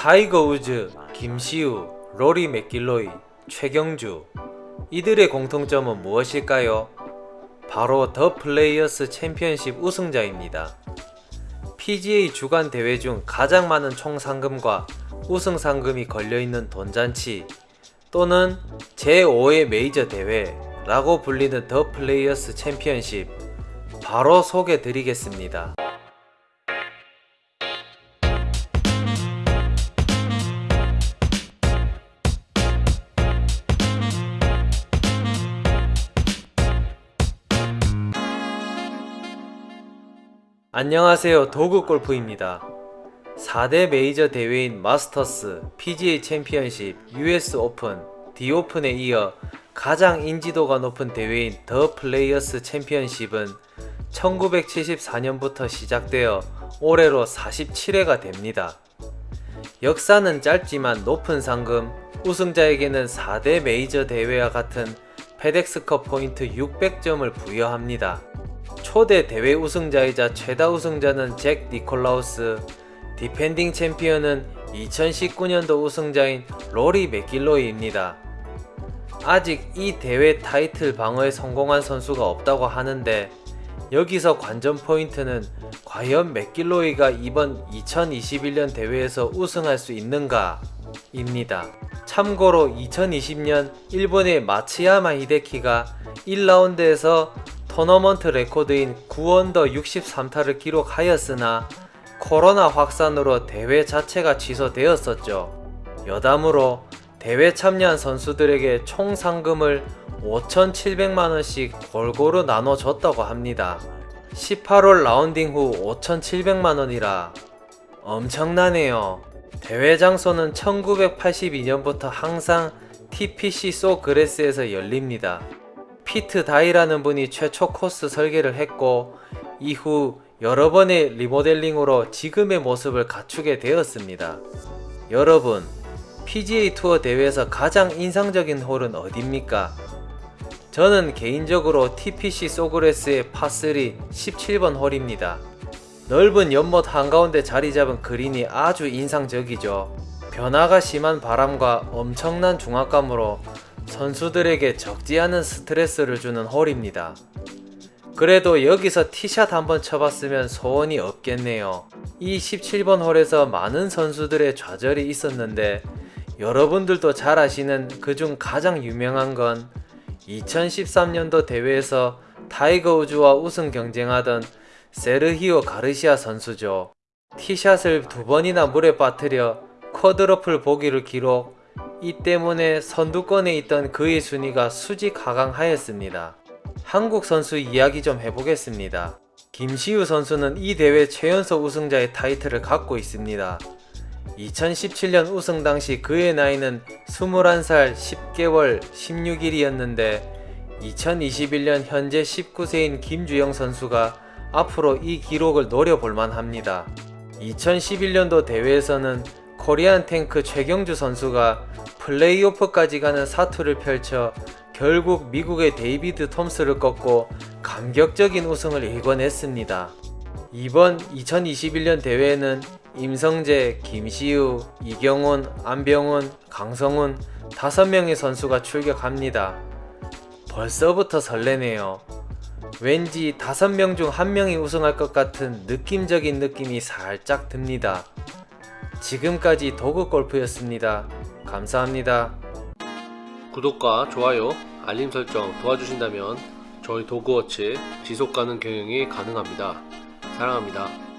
타이거 우즈, 김시우, 로리 맥길로이, 최경주 이들의 공통점은 무엇일까요? 바로 더 플레이어스 챔피언십 우승자입니다. PGA 주간 대회 중 가장 많은 총 상금과 우승 상금이 걸려있는 돈잔치 또는 제5의 메이저 대회라고 불리는 더 플레이어스 챔피언십 바로 소개 드리겠습니다. 안녕하세요 도구골프입니다 4대 메이저 대회인 마스터스, PGA 챔피언십, US 오픈, 디오픈에 이어 가장 인지도가 높은 대회인 더 플레이어스 챔피언십은 1974년부터 시작되어 올해로 47회가 됩니다. 역사는 짧지만 높은 상금, 우승자에게는 4대 메이저 대회와 같은 페덱스컵 포인트 600점을 부여합니다. 초대 대회 우승자이자 최다 우승자는 잭 니콜라우스, 디펜딩 챔피언은 2019년도 우승자인 로리 맥길로이입니다. 아직 이 대회 타이틀 방어에 성공한 선수가 없다고 하는데 여기서 관전 포인트는 과연 맥길로이가 이번 2021년 대회에서 우승할 수 있는가 입니다. 참고로 2020년 일본의 마츠야마 히데키가 1라운드에서 토너먼트 레코드인 9언더 63타를 기록하였으나 코로나 확산으로 대회 자체가 취소되었었죠. 여담으로 대회 참여한 선수들에게 총 상금을 5,700만원씩 골고루 나눠줬다고 합니다. 18홀 라운딩 후 5,700만원이라 엄청나네요. 대회 장소는 1982년부터 항상 TPC 소 그레스에서 열립니다. 피트 다이라는 분이 최초 코스 설계를 했고 이후 여러 번의 리모델링으로 지금의 모습을 갖추게 되었습니다. 여러분 PGA 투어 대회에서 가장 인상적인 홀은 어딥니까? 저는 개인적으로 TPC 소그레스의 파3 17번 홀입니다. 넓은 연못 한가운데 자리 잡은 그린이 아주 인상적이죠. 변화가 심한 바람과 엄청난 중압감으로 선수들에게 적지 않은 스트레스를 주는 홀입니다. 그래도 여기서 티샷 한번 쳐봤으면 소원이 없겠네요. 이 17번 홀에서 많은 선수들의 좌절이 있었는데 여러분들도 잘 아시는 그중 가장 유명한 건 2013년도 대회에서 타이거 우즈와 우승 경쟁하던 세르히오 가르시아 선수죠. 티샷을 두 번이나 물에 빠뜨려 쿼드러플 보기를 기록 이 때문에 선두권에 있던 그의 순위가 수직 하강하였습니다. 한국 선수 이야기 좀 해보겠습니다. 김시우 선수는 이 대회 최연소 우승자의 타이틀을 갖고 있습니다. 2017년 우승 당시 그의 나이는 21살 10개월 16일이었는데 2021년 현재 19세인 김주영 선수가 앞으로 이 기록을 노려볼 만 합니다. 2011년도 대회에서는 코리안 탱크 최경주 선수가 플레이오프까지 가는 사투를 펼쳐 결국 미국의 데이비드 톰스를 꺾고 감격적인 우승을 일궈냈습니다. 이번 2021년 대회에는 임성재, 김시우, 이경훈, 안병훈, 강성훈 5명의 선수가 출격합니다. 벌써부터 설레네요. 왠지 5명 중 1명이 우승할 것 같은 느낌적인 느낌이 살짝 듭니다. 지금까지 도그골프였습니다. 감사합니다. 구독과 좋아요, 알림 설정 도와주신다면 저희 도그워치 지속가능 경영이 가능합니다. 사랑합니다.